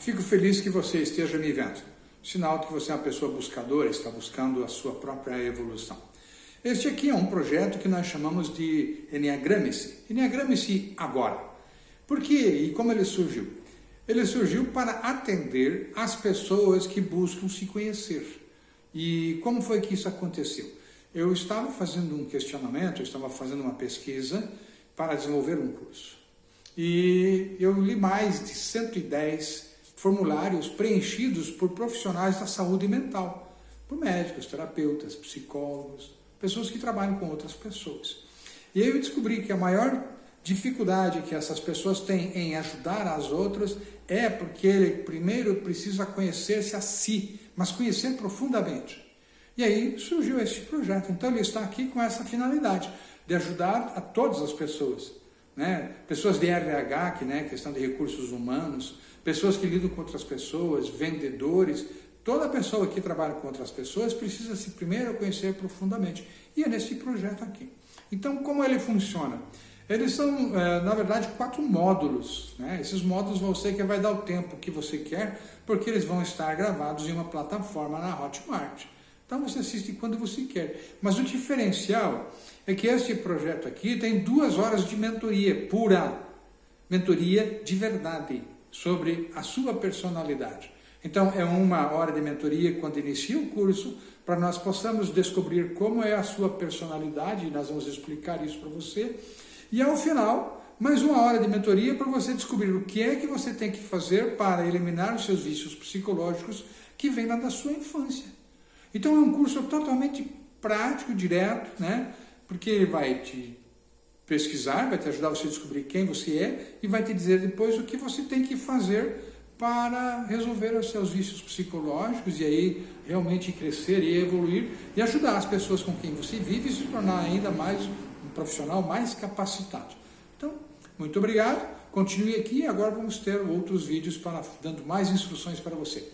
Fico feliz que você esteja me vendo. Sinal de que você é uma pessoa buscadora, está buscando a sua própria evolução. Este aqui é um projeto que nós chamamos de Enneagrame-se. Enneagrame-se agora. Por quê e como ele surgiu? Ele surgiu para atender as pessoas que buscam se conhecer. E como foi que isso aconteceu? Eu estava fazendo um questionamento, eu estava fazendo uma pesquisa para desenvolver um curso. E eu li mais de 110 formulários preenchidos por profissionais da saúde mental, por médicos, terapeutas, psicólogos, pessoas que trabalham com outras pessoas. E aí eu descobri que a maior dificuldade que essas pessoas têm em ajudar as outras é porque ele primeiro precisa conhecer-se a si, mas conhecer profundamente. E aí surgiu esse projeto. Então ele está aqui com essa finalidade, de ajudar a todas as pessoas. Né? Pessoas de RH, que, né, questão de recursos humanos, pessoas que lidam com outras pessoas, vendedores, toda pessoa que trabalha com outras pessoas precisa se primeiro conhecer profundamente. E é nesse projeto aqui. Então, como ele funciona? Eles são, é, na verdade, quatro módulos. Né? Esses módulos você que vai dar o tempo que você quer, porque eles vão estar gravados em uma plataforma na Hotmart. Então você assiste quando você quer. Mas o diferencial é que este projeto aqui tem duas horas de mentoria pura, mentoria de verdade, sobre a sua personalidade. Então é uma hora de mentoria quando inicia o curso, para nós possamos descobrir como é a sua personalidade, e nós vamos explicar isso para você. E ao final, mais uma hora de mentoria para você descobrir o que é que você tem que fazer para eliminar os seus vícios psicológicos que vêm lá da sua infância. Então é um curso totalmente prático, direto, né? porque ele vai te pesquisar, vai te ajudar você a descobrir quem você é e vai te dizer depois o que você tem que fazer para resolver os seus vícios psicológicos e aí realmente crescer e evoluir e ajudar as pessoas com quem você vive e se tornar ainda mais um profissional mais capacitado. Então, muito obrigado, continue aqui e agora vamos ter outros vídeos para, dando mais instruções para você.